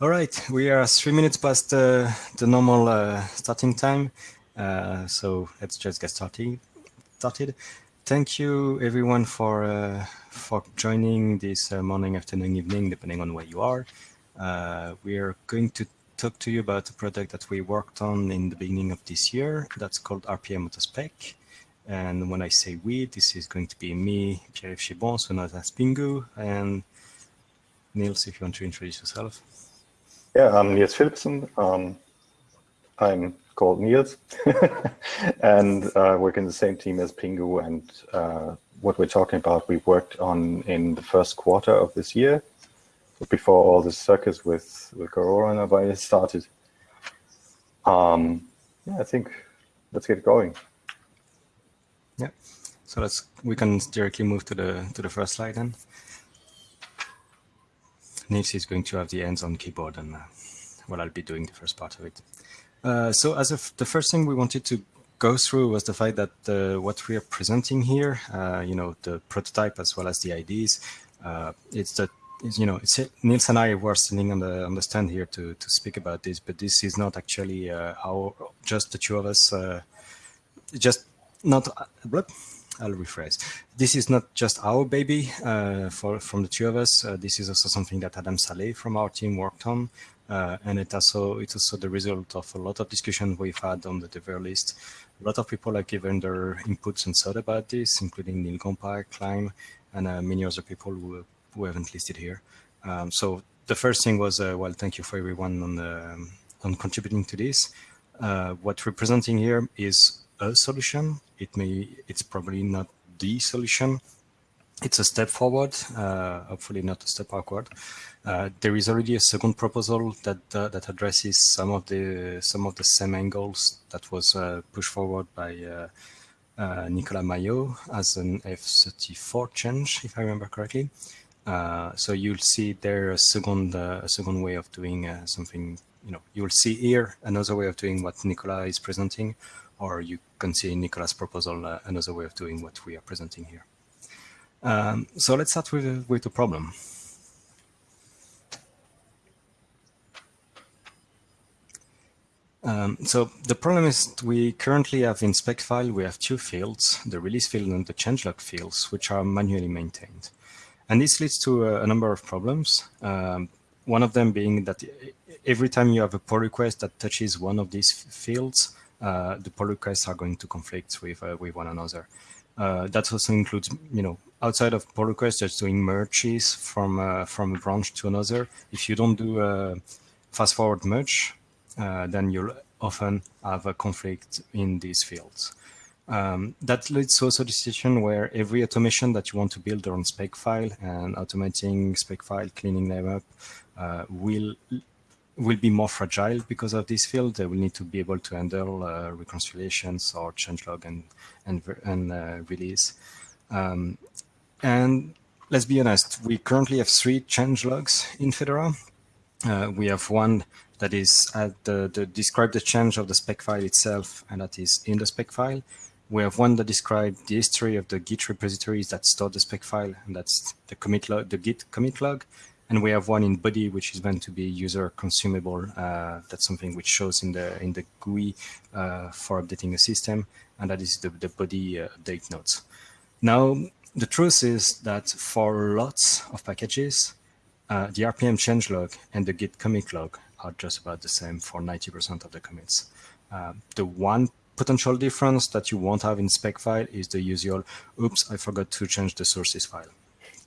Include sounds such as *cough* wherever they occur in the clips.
All right, we are three minutes past uh, the normal uh, starting time, uh, so let's just get started. Started. Thank you everyone for uh, for joining this uh, morning, afternoon, evening, depending on where you are. Uh, we are going to talk to you about a project that we worked on in the beginning of this year. That's called RPM AutoSpec. And when I say we, this is going to be me, Pierre-Yves Chibon, so known as Pingou, and Nils, if you want to introduce yourself. Yeah, I'm Nils Philippsen. Um, I'm called Nils *laughs* and uh, work in the same team as Pingou. And uh, what we're talking about, we worked on in the first quarter of this year, before all this circus with, with coronavirus started. Um, yeah, I think let's get going. Yeah, so let's we can directly move to the to the first slide then. Nils is going to have the hands on keyboard and uh, well, I'll be doing the first part of it. Uh, so as of the first thing we wanted to go through was the fact that uh, what we are presenting here, uh, you know, the prototype as well as the IDs, uh, it's that you know, it's Nils and I were sitting on the on the stand here to to speak about this, but this is not actually uh, our just the two of us. just not. I'll rephrase. This is not just our baby uh, for from the two of us. Uh, this is also something that Adam Saleh from our team worked on. Uh, and it also it's also the result of a lot of discussion we've had on the developer list. A lot of people have given their inputs and thought about this, including Neal Gompa, and uh, many other people who, who haven't listed here. Um, so the first thing was, uh, well, thank you for everyone on, the, on contributing to this. Uh, what we're presenting here is a solution. It may, it's probably not the solution. It's a step forward, uh, hopefully not a step backward. Uh, there is already a second proposal that uh, that addresses some of the some of the same angles that was uh, pushed forward by uh, uh, Nicolas Mailhot as an F34 change, if I remember correctly. so you'll see there a second a second way of doing something. You know, you'll see here another way of doing what Nicolas is presenting, or you can see in Nicolas' proposal another way of doing what we are presenting here. Um, so let's start with, with the problem. Um, so the problem is we currently have in spec file, we have two fields, the release field and the changelog fields, which are manually maintained. And this leads to a, a number of problems. Um, one of them being that every time you have a pull request that touches one of these fields, uh, the pull requests are going to conflict with, uh, with one another. Uh, that also includes, you know, outside of pull requests, just doing merges from, uh, from a branch to another. If you don't do a fast forward merge, uh, then you'll often have a conflict in these fields. Um, that leads to also the situation where every automation that you want to build on spec file and automating spec file, cleaning them up, uh, will will be more fragile because of this field. They will need to be able to handle uh, reconciliations or changelog and and, and uh, release. Um, and let's be honest, we currently have three changelogs in Fedora. Uh, we have one that is at the, the describe the change of the spec file itself, and that is in the spec file. We have one that describes the history of the Git repositories that store the spec file, and that's the commit log, the Git commit log. And we have one in Bodhi, which is meant to be user consumable. Uh, that's something which shows in the in the GUI uh, for updating a system, and that is the, the Bodhi uh, update notes. Now, the truth is that for lots of packages, uh, the RPM changelog and the Git commit log are just about the same for 90% of the commits. Uh, the one potential difference that you won't have in spec file is the usual, oops, I forgot to change the sources file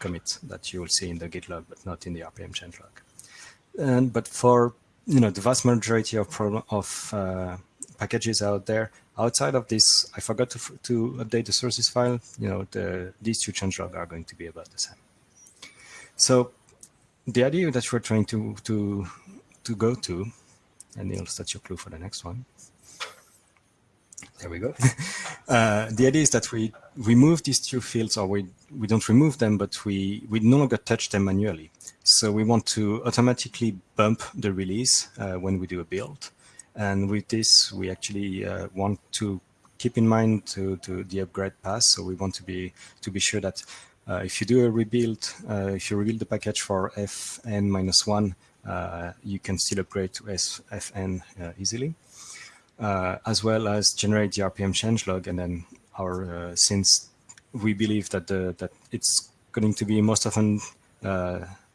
commit that you will see in the Git log, but not in the RPM changelog. And but for you know the vast majority of problem of uh, packages out there, outside of this, I forgot to to update the sources file. You know the these two changelog are going to be about the same. So the idea that we're trying to to to go to, and Nils, that's your clue for the next one. There we go. *laughs* uh, the idea is that we remove these two fields, or we, we don't remove them, but we, we no longer touch them manually. So we want to automatically bump the release uh, when we do a build. And with this, we actually uh, want to keep in mind to, to the upgrade path. So we want to be to be sure that uh, if you do a rebuild, uh, if you rebuild the package for fn minus one, uh, you can still upgrade to SFN easily, uh, as well as generate the RPM changelog. And then our uh, since we believe that the that it's going to be most often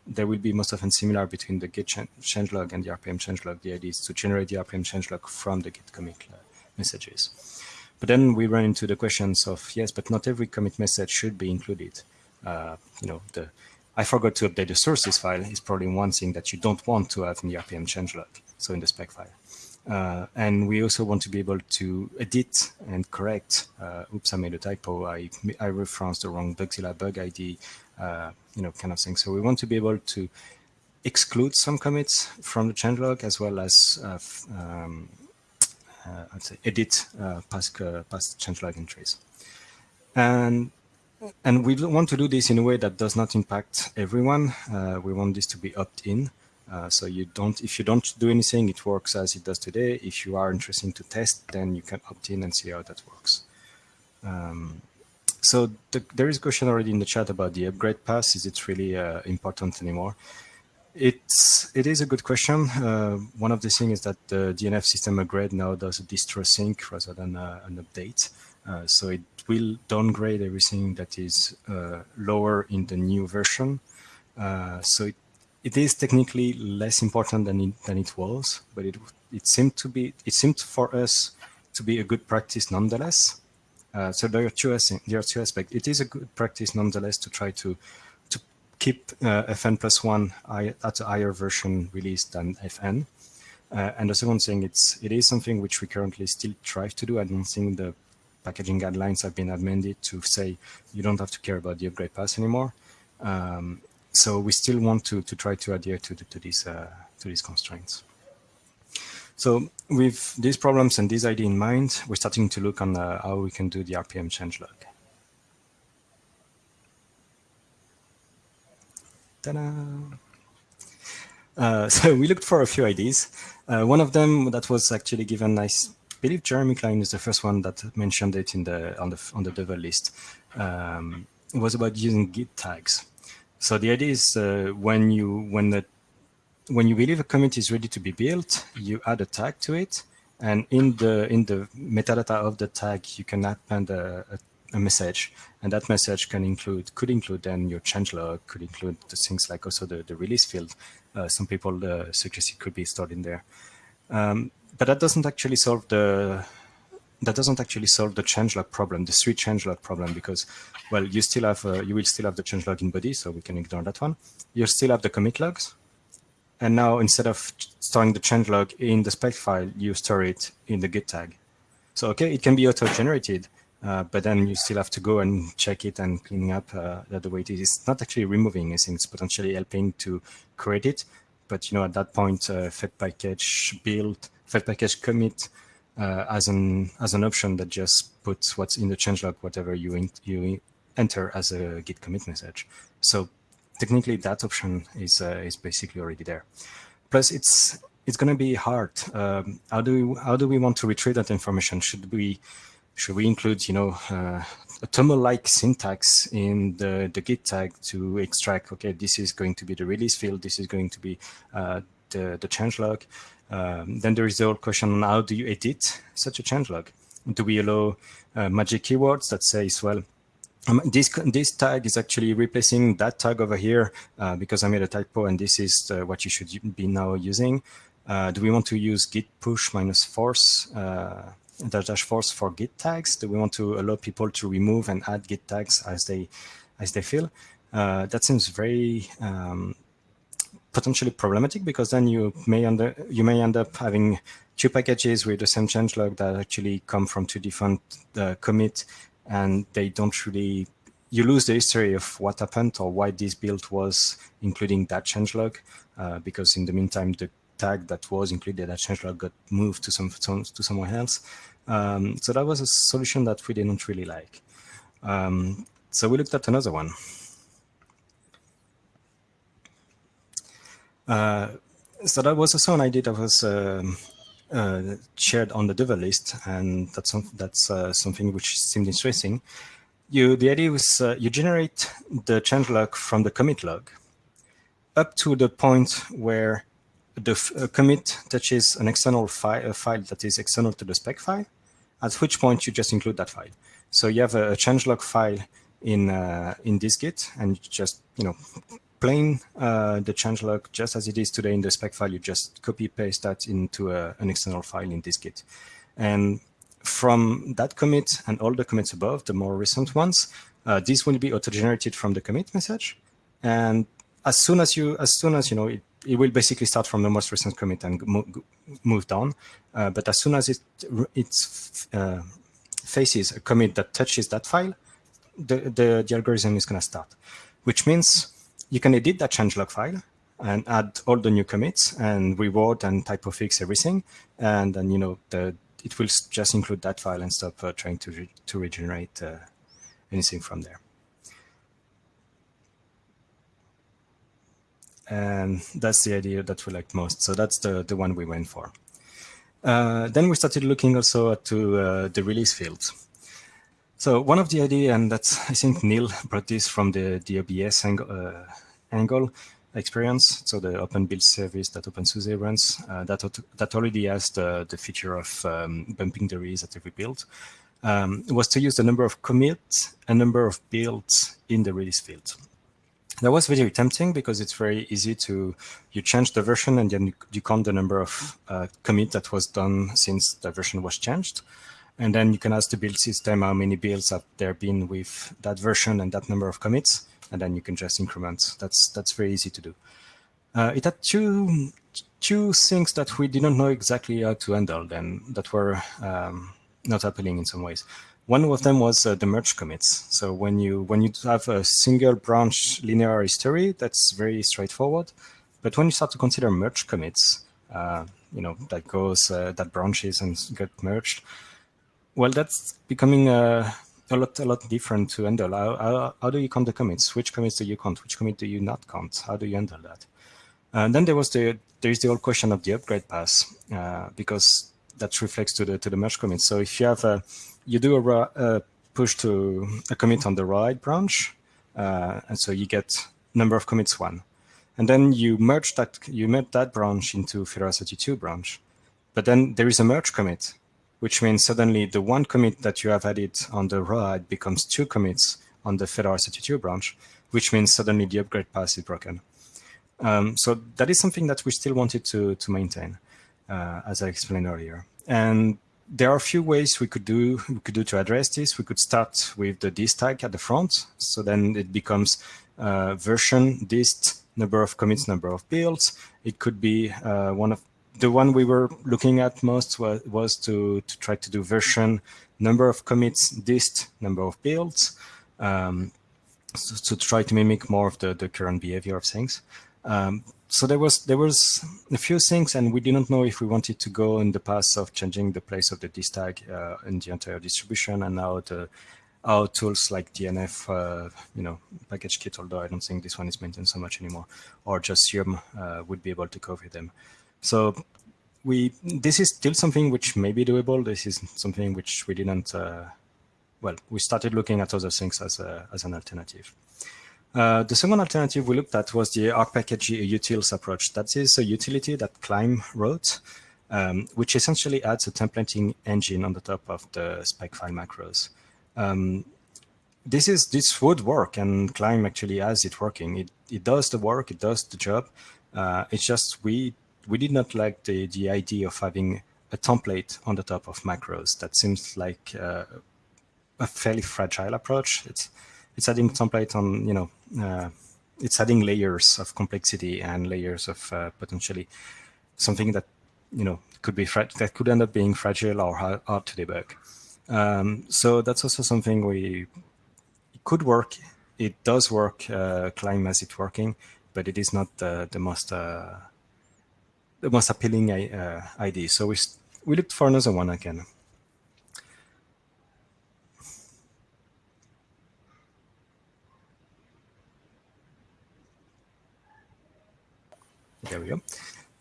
there will be most often similar between the Git changelog and the RPM changelog. The idea is to generate the RPM changelog from the Git commit messages. But then we run into the questions of, yes, but not every commit message should be included. Uh, you know, the I forgot to update the sources file is probably one thing that you don't want to have in the RPM changelog, so in the spec file. Uh, and we also want to be able to edit and correct. Uh, oops, I made a typo. I, I referenced the wrong Bugzilla bug ID, uh, you know, kind of thing. So we want to be able to exclude some commits from the changelog as well as uh, um, uh, I'd say edit uh, past, past changelog entries. And and we want to do this in a way that does not impact everyone. We want this to be opt-in. Uh, so you don't, if you don't do anything, it works as it does today. If you are interested to test, then you can opt in and see how that works. Um, so the, there is a question already in the chat about the upgrade pass. Is it really uh, important anymore? It's, it is a good question. Uh, one of the things is that the DNF system upgrade now does a distro sync rather than uh, an update. Uh, so it will downgrade everything that is uh, lower in the new version. So it, it is technically less important than it, than it was, but it it seemed to be it seemed for us to be a good practice nonetheless. Uh, so there are two there are two aspects. It is a good practice nonetheless to try to to keep uh, FN plus one at a higher version release than FN. Uh, and the second thing, it's it is something which we currently still try to do. I don't think the packaging guidelines have been amended to say you don't have to care about the upgrade path anymore. Um, so we still want to, to try to adhere to, the, to, these, uh, to these constraints. So with these problems and this idea in mind, we're starting to look on uh, how we can do the RPM changelog. Uh, *laughs* so we looked for a few ideas. Uh, one of them that was actually given I believe Jeremy Cline is the first one that mentioned it in the on the on the devel list. Um, it was about using Git tags. So the idea is uh, when you when the when you believe a commit is ready to be built, you add a tag to it, and in the in the metadata of the tag, you can append a, a, a message, and that message can include could include then your changelog, could include the things like also the the release field. Uh, some people uh, suggest it could be stored in there. Um, but that doesn't actually solve the that doesn't actually solve the changelog problem, the three changelog problem, because, well, you still have, uh, you will still have the changelog in Bodhi, so we can ignore that one. You still have the commit logs. And now instead of storing the changelog in the spec file, you store it in the git tag. So, okay, it can be auto-generated, uh, but then you still have to go and check it and cleaning up uh, the way it is. It's not actually removing anything, it's potentially helping to create it. But, you know, at that point, uh, fedpkg build fedpkg commit uh, as an as an option that just puts what's in the changelog, whatever you in, you enter as a git commit message. So technically, that option is uh, is basically already there. Plus, it's it's going to be hard. Um, how do we how do we want to retrieve that information? Should we should we include you know uh, a TOML-like syntax in the the git tag to extract? Okay, this is going to be the release field. This is going to be uh, the the changelog. Um, then there is the whole question on how do you edit such a changelog? Do we allow uh, magic keywords that says, well, um, this this tag is actually replacing that tag over here uh, because I made a typo and this is uh, what you should be now using. Uh, do we want to use git push minus force uh, dash dash force for git tags? Do we want to allow people to remove and add git tags as they as they feel? Uh, that seems very um, potentially problematic because then you may under you may end up having two packages with the same changelog that actually come from two different uh, and they don't really you lose the history of what happened or why this build was including that changelog uh, because in the meantime the tag that was included that changelog got moved to some to somewhere else. Um, so that was a solution that we didn't really like. Um, so we looked at another one so that was also an idea that was um, uh, shared on the devel list, and that's some, that's uh, something which seemed interesting. You the idea was uh, you generate the changelog from the commit log up to the point where the commit touches an external file, a file that is external to the spec file, at which point you just include that file. So you have a, a changelog file in uh, in dist-git, and you just you know plain uh, the changelog just as it is today in the spec file. You just copy paste that into a, an external file in dist-git. and from that commit and all the commits above, the more recent ones, uh, this will be auto-generated from the commit message, and as soon as you as soon as you know it, it will basically start from the most recent commit and move down. Uh, but as soon as it it uh, faces a commit that touches that file, the, the, the algorithm is going to start, which means you can edit that changelog file and add all the new commits and reward and typo fix everything. And then, you know, the, it will just include that file and stop uh, trying to, re to regenerate uh, anything from there. And that's the idea that we liked most. So that's the, the one we went for. Uh, then we started looking also to uh, the release fields. So one of the idea, and that's I think Neil *laughs* brought this from the, the OBS angle, uh, angle experience, so the open build service that OpenSUSE runs, uh, that, that already has the, the feature of um, bumping the release at every build, um, was to use the number of commits and number of builds in the release field. That was very tempting because it's very easy to, you change the version and then you count the number of uh, commit that was done since the version was changed. And then you can ask the build system how many builds have there been with that version and that number of commits. And then you can just increment. That's that's very easy to do. Uh, it had two two things that we didn't know exactly how to handle then that were um, not happening in some ways. One of them was uh, the merge commits. So when you when you have a single branch linear history, that's very straightforward. But when you start to consider merge commits, uh, you know that goes uh, that branches and get merged. Well, that's becoming uh, a lot a lot different to handle. How, how, how, do you count the commits? Which commits do you count? Which commit do you not count? How do you handle that? And then there was the there is the whole question of the upgrade pass uh, because that reflects to the to the merge commit. So if you have a you do a, a, push to a commit on the right branch, uh, and so you get number of commits one, and then you merge that you merge that branch into Fedora 32 branch, but then there is a merge commit, which means suddenly the one commit that you have added on the right becomes two commits on the Fedora 32 branch, which means suddenly the upgrade pass is broken. Um, so that is something that we still wanted to to maintain, uh, as I explained earlier. And there are a few ways we could do we could do to address this. We could start with the dist tag at the front, so then it becomes uh, version dist number of commits, number of builds. It could be uh, one of the one we were looking at most was, was to, to try to do version number of commits, dist number of builds, um, so, to try to mimic more of the, the current behavior of things. Um, so there was there was a few things, and we didn't know if we wanted to go in the path of changing the place of the dist tag uh, in the entire distribution, and now the our tools like DNF, uh, you know, package kit, although I don't think this one is maintained so much anymore, or just Yum uh, would be able to cover them. So we this is still something which may be doable. This is something which we didn't. Uh, well, we started looking at other things as a, as an alternative. Uh, the second alternative we looked at was the rpkg utils approach. That is a utility that Clime wrote, um, which essentially adds a templating engine on the top of the spec file macros. Um, this is this would work, and Clime actually has it working. It it does the work, it does the job. Uh, it's just we we did not like the the idea of having a template on the top of macros. That seems like uh, a fairly fragile approach. It's it's adding template on, you know, uh, it's adding layers of complexity and layers of uh, potentially something that, you know, could be that could end up being fragile or hard, hard to debug. Um, so that's also something we could work. It does work. Uh, Clime as it working, but it is not the most uh, the most appealing uh, idea. So we we looked for another one again. There we go.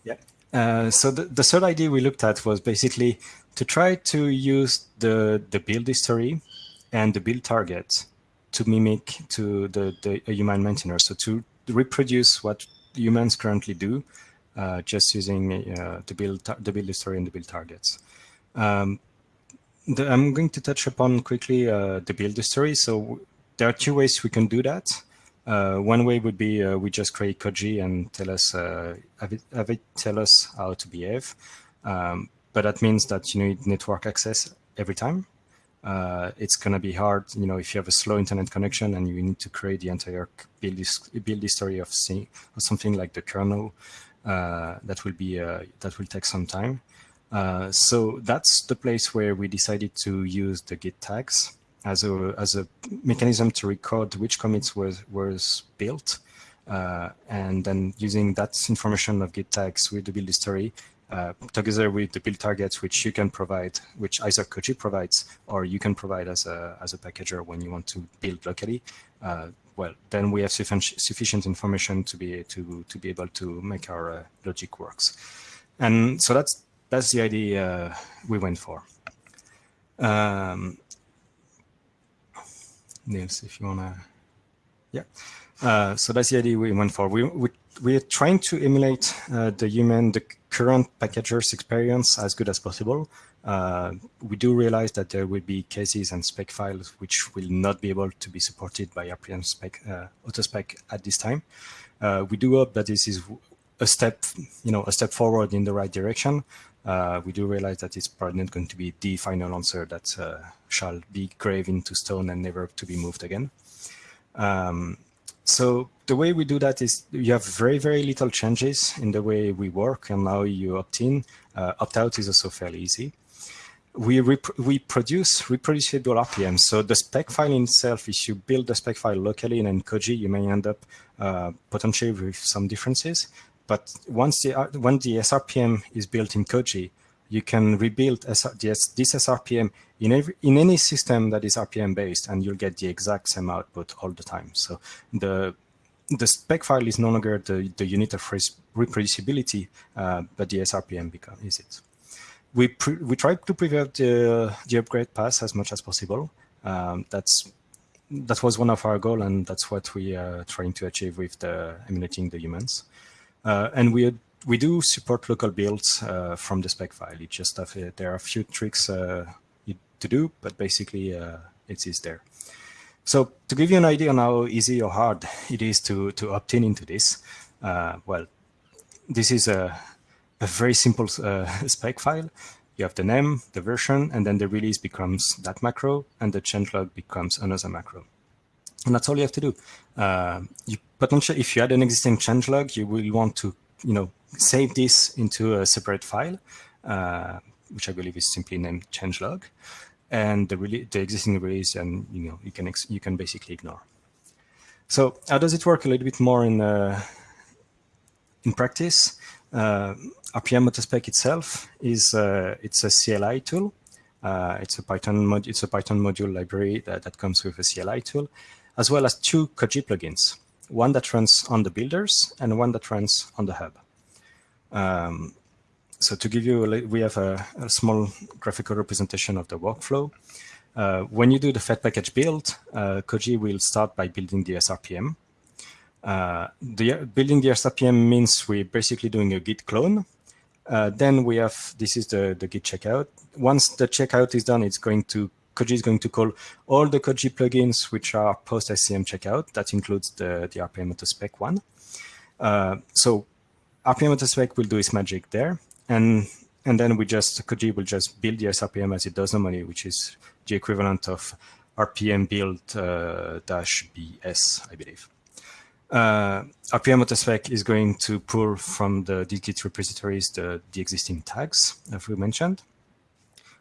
Yeah. Uh, so the, the third idea we looked at was basically to try to use the, the build history and the build target to mimic to the, the human maintainer. So to reproduce what humans currently do uh, just using uh, the build the build history and the build targets. Um, the, I'm going to touch upon quickly uh, the build history. So there are two ways we can do that. Uh, one way would be we just create Koji and tell us have it, have, it, tell us how to behave. Um, but that means that you need network access every time. Uh, it's going to be hard, you know, if you have a slow internet connection and you need to create the entire build, build history of, of something like the kernel, that will be uh, that will take some time. Uh, so that's the place where we decided to use the git tags as a as a mechanism to record which commits was was built, uh, and then using that information of git tags with the build history uh, together with the build targets, which you can provide, which either Koji provides, or you can provide as a as a packager when you want to build locally. Uh, well, then we have sufficient sufficient information to be to to be able to make our uh, logic works, and so that's that's the idea uh, we went for. Um, Nils, if you wanna, yeah. Uh, so that's the idea we went for. We we we are trying to emulate uh, the human the current packager's experience as good as possible. Uh, we do realize that there will be cases and spec files which will not be able to be supported by RPM spec, uh, AutoSpec at this time. Uh, we do hope that this is a step, you know, a step forward in the right direction. Uh, we do realize that it's probably not going to be the final answer that uh, shall be graved into stone and never to be moved again. Um, so the way we do that is you have very, very little changes in the way we work and now you opt in. Uh, opt out is also fairly easy. We, we produce reproducible RPMs. So the spec file itself, if you build the spec file locally in Koji, you may end up uh, potentially with some differences. But once the, uh, when the SRPM is built in Koji, you can rebuild this SRPM in, every, in any system that is RPM based, and you'll get the exact same output all the time. So the the spec file is no longer the, the unit of reproducibility, uh, but the SRPM become, is it. We, we try to prevent the, the upgrade pass as much as possible. Um, that's that was one of our goal, and that's what we are trying to achieve with the emulating the humans. Uh, and we we do support local builds uh, from the spec file. It just have, uh, there are a few tricks uh, to do, but basically uh, it is there. So to give you an idea on how easy or hard *laughs* it is to, to opt in into this, uh, well, this is a, a very simple uh, *laughs* spec file. You have the name, the version, and then the release becomes that macro, and the changelog becomes another macro. And that's all you have to do. Uh, you potentially, if you had an existing changelog, you will want to, you know, save this into a separate file, uh, which I believe is simply named changelog and the, the existing release, and you know you can you can basically ignore. So how does it work a little bit more in uh, in practice? Uh, RPM AutoSpec itself is uh, it's a CLI tool. Uh, it's a Python mod it's a Python module library that, that comes with a CLI tool, as well as two Koji plugins, one that runs on the builders and one that runs on the hub. Um, so to give you, a, we have a, a, small graphical representation of the workflow. Uh, when you do the fedpkg build, uh, Koji will start by building the SRPM. Uh, the, building the SRPM means we're basically doing a Git clone. Uh, then we have, this is the, the Git checkout. Once the checkout is done, it's going to, Koji is going to call all the Koji plugins which are post-SCM checkout. That includes the, the RPM auto spec one. Uh, so RPM auto spec will do its magic there and and then we just Koji will just build the SRPM as it does normally, which is the equivalent of RPM build uh, dash BS, I believe. Uh, RPM AutoSpec is going to pull from the Git repositories the, the existing tags, as we mentioned.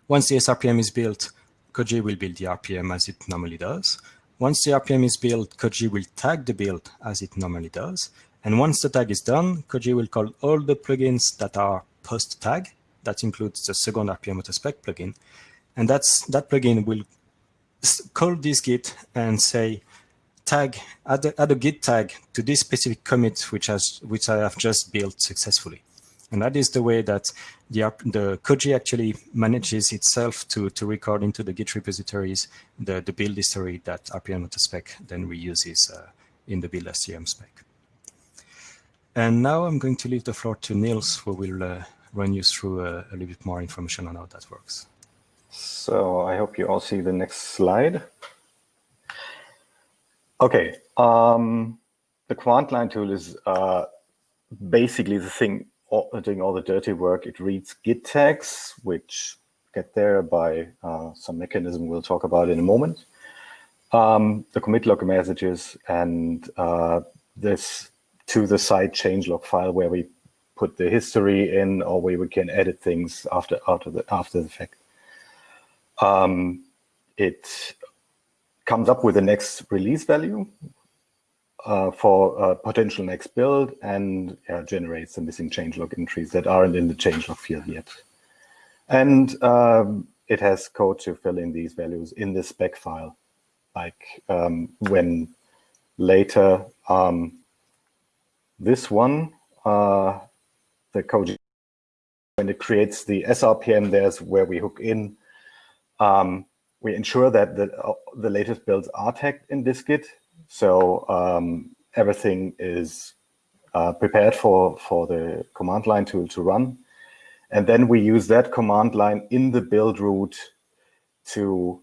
Once the SRPM is built, Koji will build the RPM as it normally does. Once the RPM is built, Koji will tag the build as it normally does. And once the tag is done, Koji will call all the plugins that are post tag. That includes the second RPM AutoSpec plugin. And that's that plugin will call dist-git and say, tag, add a, add a Git tag to this specific commit, which has which I have just built successfully. And that is the way that the, the Koji actually manages itself to, to record into the Git repositories the, the build history that RPM AutoSpec then reuses uh, in the build SCM spec. And now I'm going to leave the floor to Nils, who will uh, run you through a, a, little bit more information on how that works. So I hope you all see the next slide. Okay, um, the command line tool is uh, basically the thing doing all the dirty work. It reads git tags, which get there by uh, some mechanism we'll talk about in a moment. Um, the commit log messages and uh, this to the site changelog file where we put the history in or where we can edit things after after the after the fact. Um, it comes up with the next release value uh, for a potential next build and uh, generates the missing changelog entries that aren't in the changelog field yet. And um, it has code to fill in these values in the spec file, like um, when later um, this one, uh, the code, when it creates the SRPM, there's where we hook in. Um, we ensure that the, uh, the latest builds are tagged in dist-git. So um, everything is uh, prepared for, for the command line tool to run. And then we use that command line in the build root to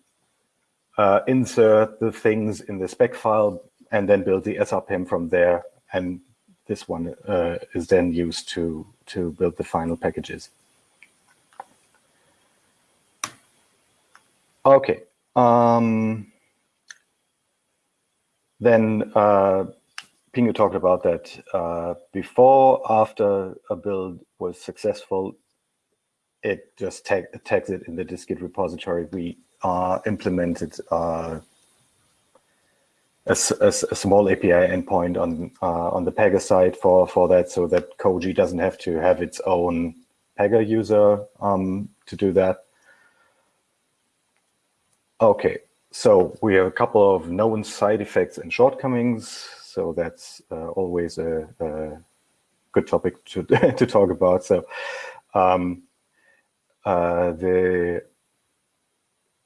uh, insert the things in the spec file and then build the SRPM from there. And this one uh, is then used to, to build the final packages. Okay. Um, then uh, Pingou talked about that uh, before, after a build was successful, it just tag, tags it in the dist-git repository. We uh, implemented uh, a, a, a, small API endpoint on uh, on the Pagure side for for that, so that Koji doesn't have to have its own Pagure user um, to do that. Okay, so we have a couple of known side effects and shortcomings. So that's uh, always a, a, good topic to *laughs* to talk about. So um, uh, the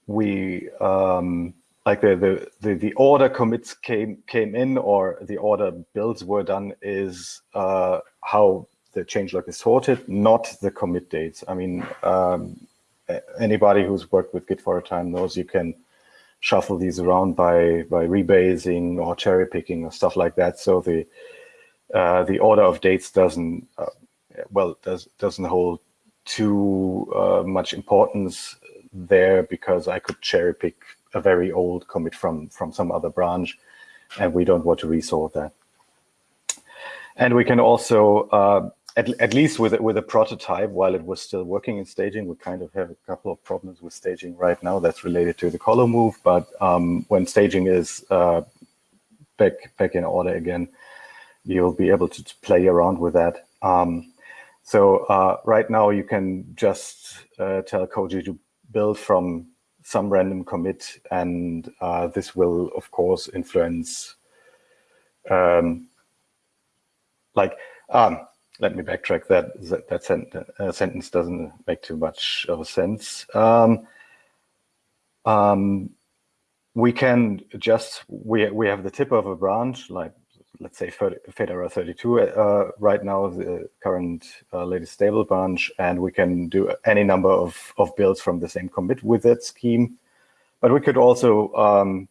we um, like the, the, the the order commits came came in or the order builds were done is uh, how the changelog is sorted, not the commit dates. I mean, um, anybody who's worked with Git for a time knows you can shuffle these around by by rebasing or cherry picking or stuff like that. So the uh, the order of dates doesn't uh, well does doesn't hold too uh, much importance there because I could cherry pick a very old commit from from some other branch, and we don't want to resort that. And we can also, uh, at, at least with with a prototype, while it was still working in staging, we kind of have a couple of problems with staging right now that's related to the colo move. But um, when staging is uh, back back in order again, you'll be able to, play around with that. Um, so uh, right now you can just uh, tell Koji to build from some random commit, and uh, this will, of course, influence, um, like, um, let me backtrack that, that, that uh, sentence doesn't make too much of a sense. Um, um we can just, we, we have the tip of a branch, like let's say Fedora 32 uh, right now, the current uh, latest stable branch, and we can do any number of, of builds from the same commit with that scheme. But we could also um,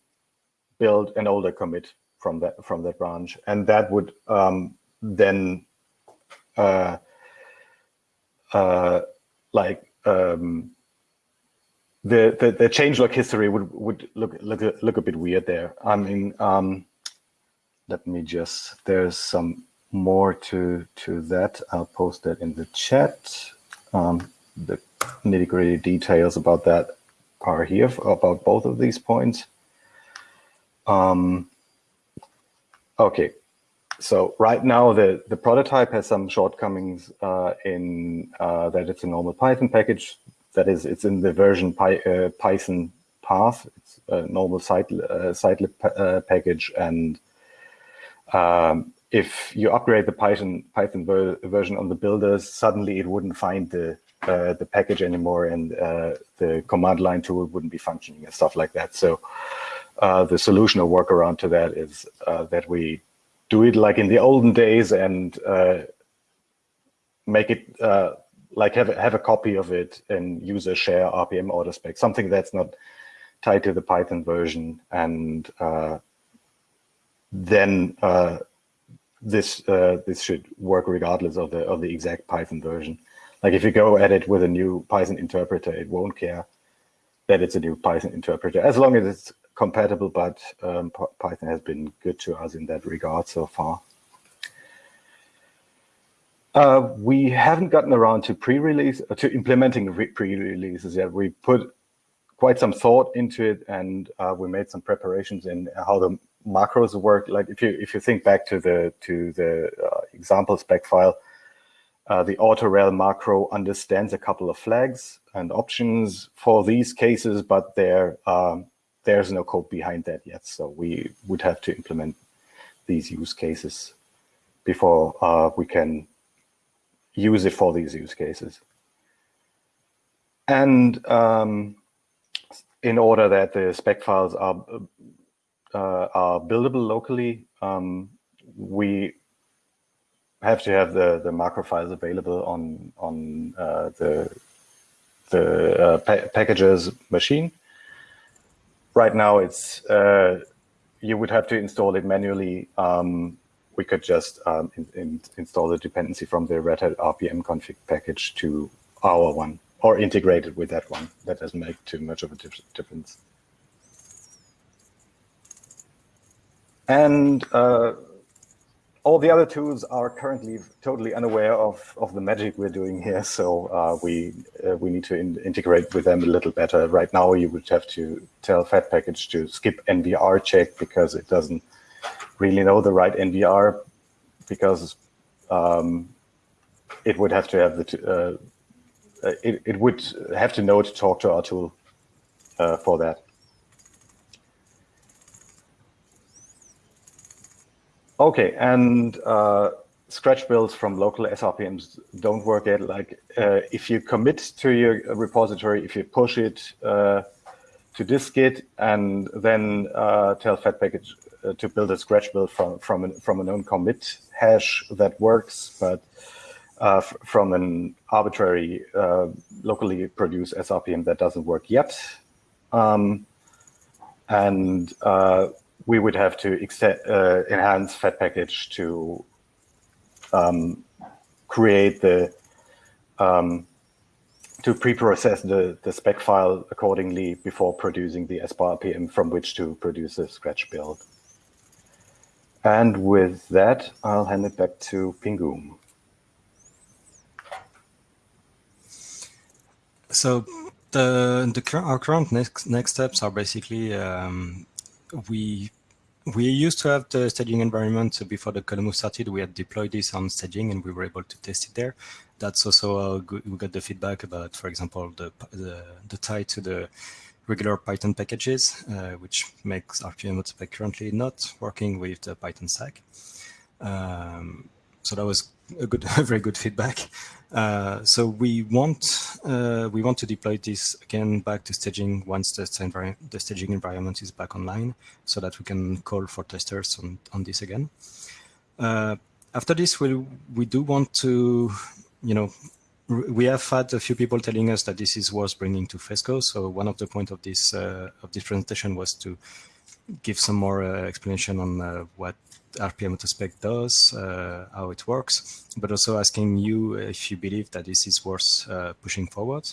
build an older commit from that from that branch, and that would um, then uh, uh like um, the, the the changelog history would would look look look a bit weird there. I mean um, let me just, there's some more to, to that. I'll post that in the chat. Um, the nitty gritty details about that are here about both of these points. Um, okay, so right now the, the prototype has some shortcomings uh, in uh, that it's a normal Python package. That is, it's in the version Py, uh, Python path. It's a normal site, uh, sitelib uh, package and um, if you upgrade the Python Python ver version on the builders, suddenly it wouldn't find the uh, the package anymore, and uh, the command line tool wouldn't be functioning and stuff like that. So uh, the solution or workaround to that is uh, that we do it like in the olden days and uh, make it uh, like have, have a copy of it and use a share RPM auto spec, something that's not tied to the Python version. And then uh, this uh, this should work regardless of the of the exact Python version. Like if you go at it with a new Python interpreter, it won't care that it's a new Python interpreter as long as it's compatible. But um, Python has been good to us in that regard so far. Uh, we haven't gotten around to pre-release uh, to implementing pre-releases yet. We put quite some thought into it, and uh, we made some preparations in how the macros work. Like if you if you think back to the to the uh, example spec file, uh, the autorel macro understands a couple of flags and options for these cases, but there um, there's no code behind that yet. So we would have to implement these use cases before uh, we can use it for these use cases. And um, in order that the spec files are uh, are buildable locally, um, we have to have the the macro files available on on uh, the the uh, pa packages machine. Right now, it's uh, you would have to install it manually um, we could just um, in, in, install the dependency from the Red Hat RPM config package to our one or integrate it with that one. That doesn't make too much of a difference. And uh, all the other tools are currently totally unaware of, of the magic we're doing here. So uh, we uh, we need to in integrate with them a little better. Right now, you would have to tell fedpkg to skip NVR check because it doesn't really know the right NVR because um, it would have to have the uh, it, it would have to know to talk to our tool uh, for that. Okay, and uh, scratch builds from local SRPMs don't work yet. Like uh, if you commit to your repository, if you push it uh, to dist-git and then uh, tell fedpkg uh, to build a scratch build from from an, from a known commit hash that works, but uh, from an arbitrary locally produced SRPM that doesn't work yet. Um, and we would have to extend, uh, enhance fedpkg to um, create the um, to pre-process the, the spec file accordingly before producing the SBAR from which to produce a scratch build. And with that, I'll hand it back to Pingou. So the, the our current next next steps are basically um, we we used to have the staging environment before the Code started. We had deployed this on staging and we were able to test it there. That's also good, we got the feedback about, for example, the the, the tie to the regular Python packages, uh, which makes RPM currently not working with the Python stack. Um, so that was a good, *laughs* very good feedback. Uh, so we want uh, we want to deploy this again back to staging once the, the staging environment is back online, so that we can call for testers on on this again. Uh, after this, we we do want to you know we have had a few people telling us that this is worth bringing to FESCo. So one of the point of this uh, of this presentation was to give some more uh, explanation on uh, what RPM spec does, uh, how it works, but also asking you if you believe that this is worth uh, pushing forward.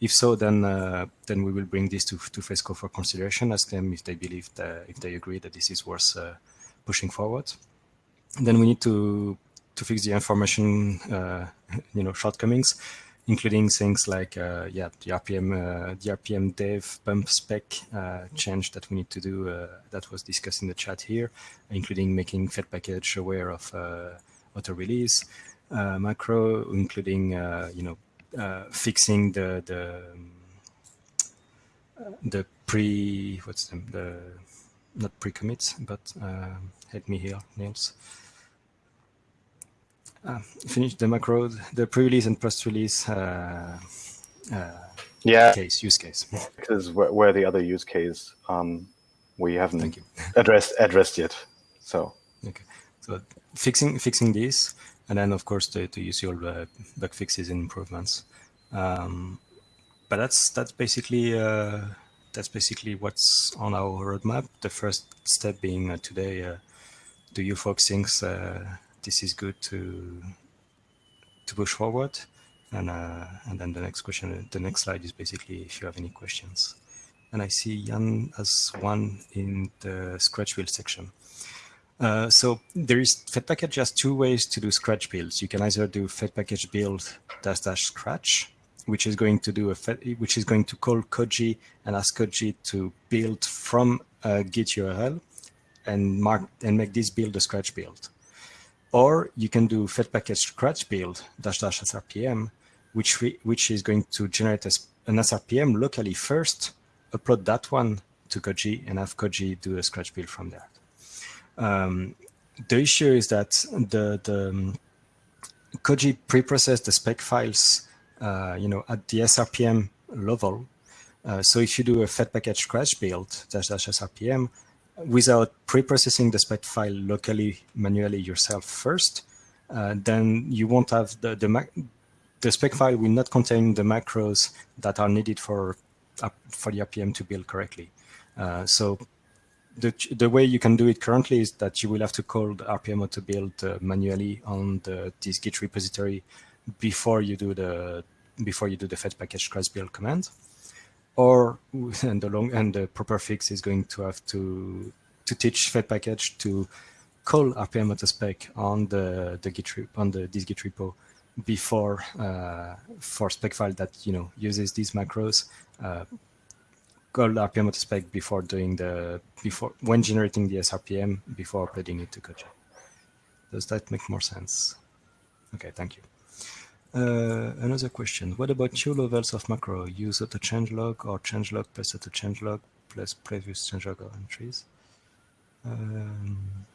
If so, then uh, then we will bring this to to FESCo for consideration. Ask them if they believe that if they agree that this is worth pushing forward. then we need to to fix the information, uh, *laughs* you know, shortcomings, including things like, uh, yeah, the RPM, uh, the rpmdev-bumpspec uh, change that we need to do uh, that was discussed in the chat here, including making fedpkg aware of uh, auto release macro, including, you know, fixing the the um, the pre what's the, the not pre-commits, but uh, help me here, Nils uh, finish the macro, the pre-release and post-release uh, uh, yeah. case, use case. *laughs* Because where, where, the other use case um, we haven't addressed addressed yet. So okay. So fixing fixing this, and then of course the, the usual bug fixes and improvements. Um, but that's that's basically uh, that's basically what's on our roadmap. The first step being uh, today, uh, do you folks think uh, this is good to to push forward? And uh, and then the next question, the next slide is basically if you have any questions. And I see Jan as one in the Scratch build section. Uh, so there is fedpkg has two ways to do Scratch builds. You can either do fedpkg build dash dash Scratch, which is going to do a Fed, which is going to call Koji and ask Koji to build from a Git URL and mark and make this build a Scratch build. Or you can do fedpkg Scratch build dash dash SRPM, which we, which is going to generate a, an SRPM locally first, upload that one to Koji, and have Koji do a Scratch build from there. Um, the issue is that the the um, Koji preprocessed the spec files, uh, you know, at the SRPM level. Uh, so if you do a fedpkg Scratch build dash dash SRPM without preprocessing the spec file locally manually yourself first, uh, then you won't have the the the spec file will not contain the macros that are needed for for the RPM to build correctly. Uh, so the, the way you can do it currently is that you will have to call the RPM to build uh, manually on the this Git repository before you do the before you do the fedpkg cross build command. Or *laughs* and the long and the proper fix is going to have to to teach fedpkg to call RPM spec on the the Git on the this Git repo before uh, for spec file that you know uses these macros uh, call RPM spec before doing the before when generating the SRPM before uploading it to Koji. Does that make more sense? Okay, thank you. Uh, another question: What about two levels of macro? Use auto changelog or changelog plus auto changelog plus previous changelog entries. Um,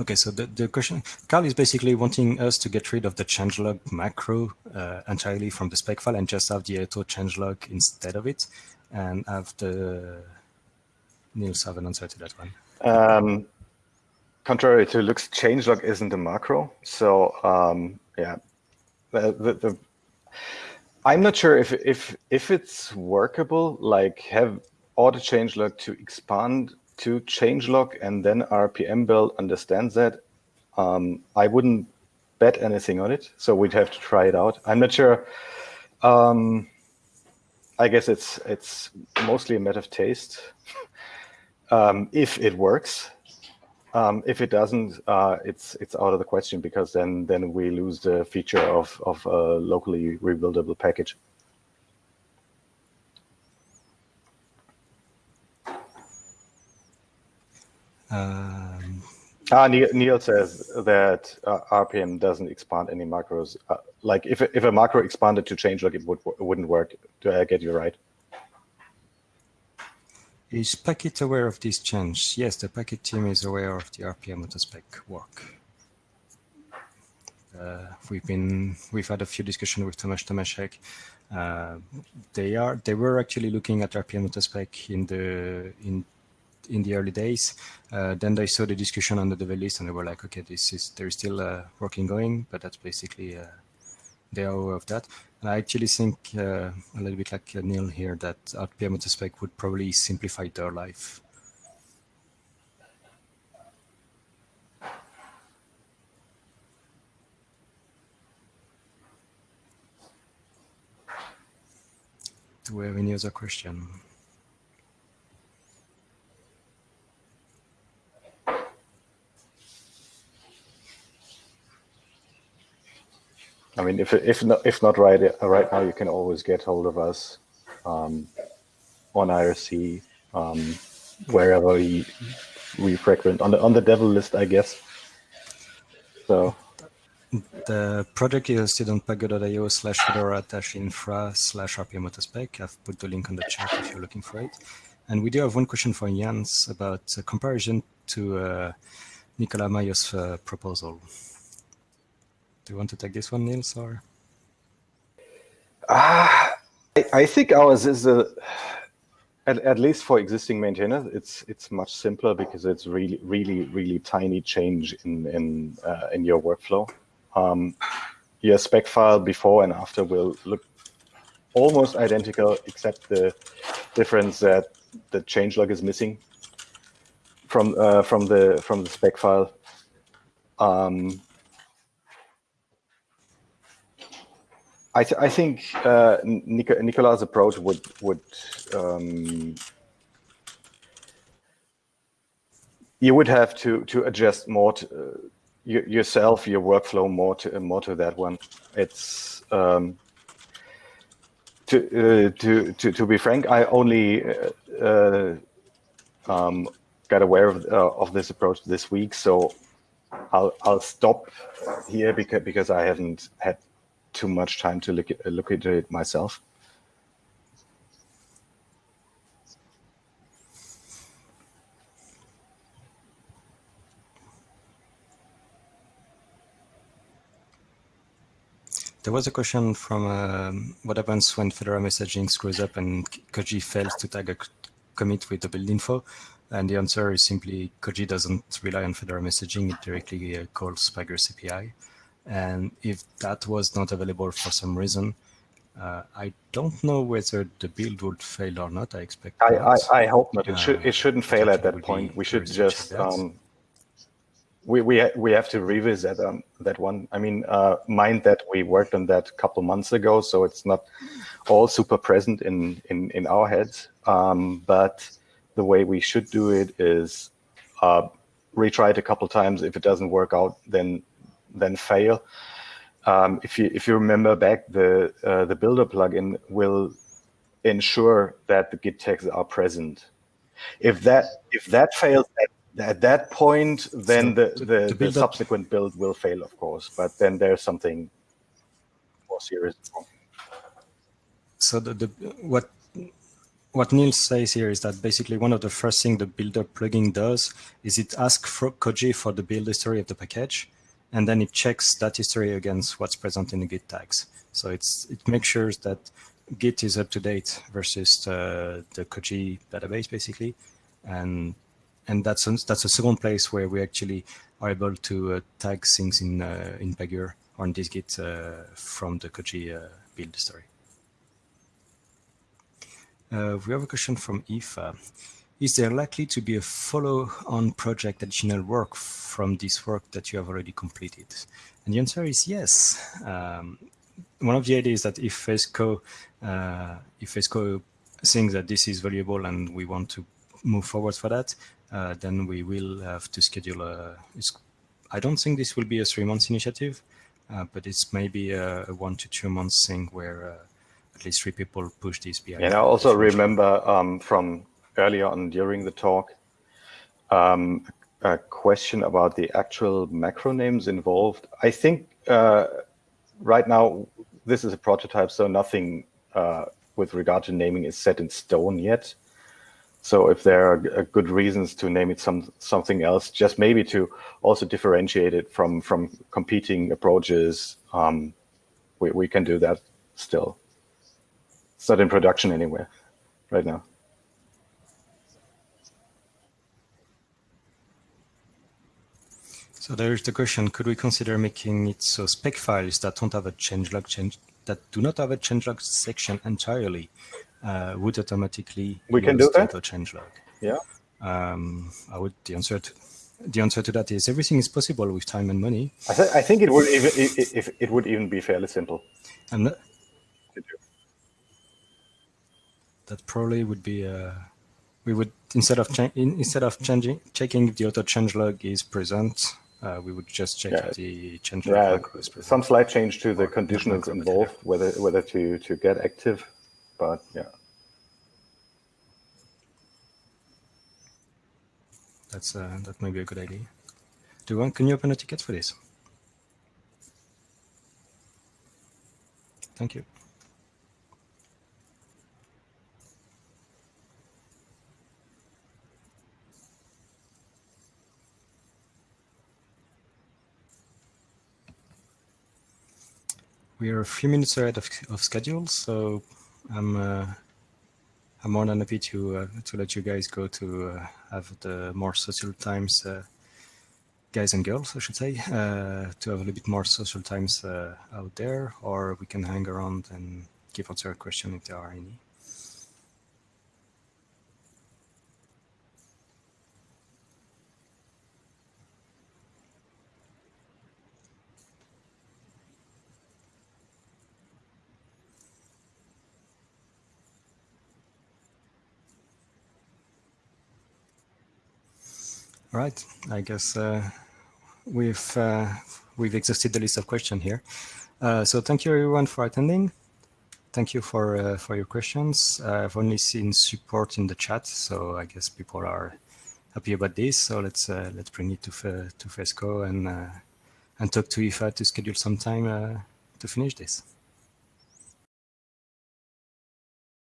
Okay, so the, the question, Carl is basically wanting us to get rid of the changelog macro uh, entirely from the spec file and just have the auto changelog instead of it and have the, Nils have an answer to that one. Um, contrary to looks, changelog isn't a macro. So um, yeah, the, the, the, I'm not sure if, if, if it's workable, like have auto changelog to expand to changelog and then RPM build understands that. Um, I wouldn't bet anything on it, so we'd have to try it out. I'm not sure. Um, I guess it's it's mostly a matter of taste. *laughs* um, if it works, um, if it doesn't, uh, it's it's out of the question because then then we lose the feature of of a locally rebuildable package. Um, ah, Neal, Neal, says that uh, RPM doesn't expand any macros. Uh, like if if a macro expanded to changelog, it would it wouldn't work. Do I get you right? Is Packit aware of this change? Yes, the Packit team is aware of the RPM autospec work. Uh, we've been we've had a few discussions with Tomas Tomecek. Uh, they are they were actually looking at RPM autospec in the in in the early days. Uh, then they saw the discussion on the dev list and they were like, okay, this is there's still uh, working going, but that's basically uh, they are aware of that. And I actually think uh, a little bit like Neal here that RPM spec would probably simplify their life. Do we have any other question? I mean, if if not if not right right now, you can always get hold of us um, on IRC um, wherever we we frequent on the on the devel list, I guess. So the project is hosted on pagure.io slash fedora dash infra slash rpm. I've put the link on the chat if you're looking for it. And we do have one question for Jans about comparison to uh, Nicolas Mailhot's uh, proposal. Do you want to take this one, Nils, or? Uh, I, I think ours is a, at, at least for existing maintainers, it's it's much simpler because it's really really really tiny change in in uh, in your workflow. Um, your spec file before and after will look almost identical, except the difference that the changelog is missing from uh, from the from the spec file. Um, I, th I think uh, Nic Nicolas' approach would would um, you would have to to adjust more to, uh, yourself, your workflow more to more to that one. It's um, to uh, to to to be frank, I only uh, uh, um, got aware of uh, of this approach this week, so I'll I'll stop here because because I haven't had too much time to look at, look at it myself. There was a question from um, what happens when Fedora messaging screws up and Koji fails to tag a commit with the build info. And the answer is simply Koji doesn't rely on Fedora messaging, it directly uh, calls Pagure API. And if that was not available for some reason, uh, I don't know whether the build would fail or not. I expect. I, I, I, hope not. It uh, should it shouldn't fail at that point. We should just um, we we we have to revisit um, that one. I mean, uh, mind that we worked on that a couple months ago, so it's not all super present in in in our heads. Um, but the way we should do it is uh, retry it a couple times. If it doesn't work out, then then fail. Um, if you if you remember back, the uh, the builder plugin will ensure that the git tags are present. If that if that fails at, at that point, then so the, the, the, the subsequent build will fail, of course. But then there's something more serious. So the, the what what Nils says here is that basically one of the first things the builder plugin does is it asks for Koji for the build history of the package and then it checks that history against what's present in the Git tags. So it's it makes sure that Git is up to date versus the, the Koji database, basically, and and that's a, that's a second place where we actually are able to uh, tag things in uh, in Pagure or in this Git uh, from the Koji uh, build story. Uh, we have a question from Aoife is there likely to be a follow-on project additional work from this work that you have already completed? And the answer is yes. Um, one of the ideas that if FESCo, uh, if FESCo thinks that this is valuable and we want to move forward for that, uh, then we will have to schedule a, I don't think this will be a three months initiative, uh, but it's maybe a, a, one to two months thing where uh, at least three people push this BI. And I also remember um, from earlier on during the talk, um, a question about the actual macro names involved. I think uh, right now this is a prototype, so nothing uh, with regard to naming is set in stone yet. So if there are good reasons to name it some something else, just maybe to also differentiate it from from competing approaches, um, we we can do that still. It's not in production anywhere right now. So there is the question, could we consider making it so spec files that don't have a changelog change that do not have a changelog section entirely uh, would automatically we can do that changelog? Yeah. Um, I would the answer to the answer to that is everything is possible with time and money. I, th I think it would even if it would even be fairly simple. And that, probably would be uh, we would instead of instead of changing checking if the auto changelog is present uh, we would just check yeah. the change yeah, some slight change to the conditions involved, whether whether to to get active, but yeah. That's uh, that might be a good idea. Do you want? Can you open a ticket for this? Thank you. We are a few minutes ahead of, of schedule, so I'm uh, I'm more than happy to uh, to let you guys go to uh, have the more social times, uh, guys and girls, I should say, uh, to have a little bit more social times uh, out there, or we can hang around and give answer a question if there are any. Right, I guess uh, we've uh, we've exhausted the list of questions here. Uh, so thank you everyone for attending. Thank you for uh, for your questions. I've only seen support in the chat, so I guess people are happy about this. So let's uh, let's bring it to to FESCo and uh, and talk to Aoife to schedule some time to finish this.